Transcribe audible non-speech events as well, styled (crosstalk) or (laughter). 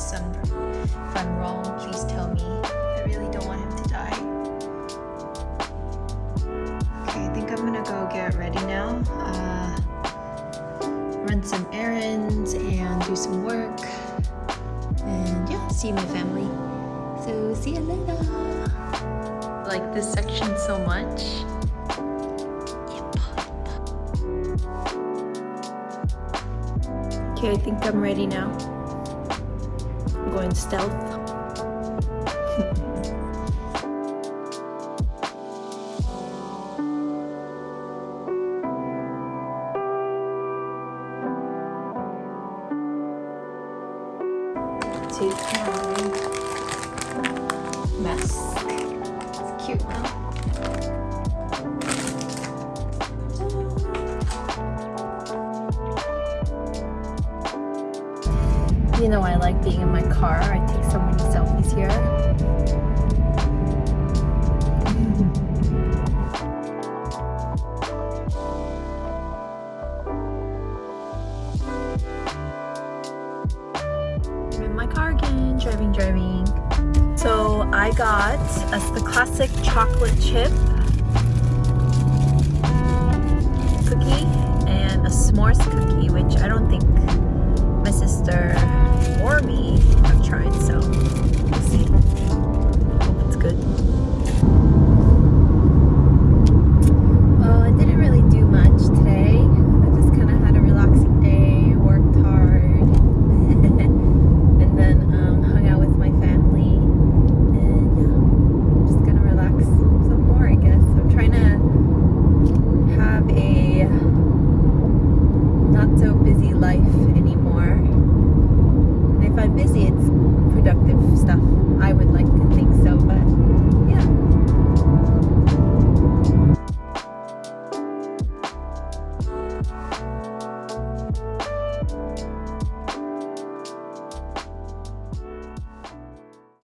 son. If I'm wrong, please tell me. I really don't want him to die. Okay, I think I'm gonna go get ready now. Uh, run some errands and do some work. And yeah, see my family. So see you later. Like this section so much. Okay, I think I'm ready now. Going stealth. Take my mask. It's cute now. You know I like being in my car. I take so many selfies here. (laughs) I'm in my car again, driving, driving. So I got us the classic chocolate chip cookie and a s'mores cookie, which I don't think my sister it, so we'll see. Hope it's good. Well, I didn't really do much today. I just kind of had a relaxing day, worked hard, (laughs) and then um, hung out with my family. And I'm just gonna relax some more, I guess. I'm trying to have a not so busy life anymore. If I'm busy, I would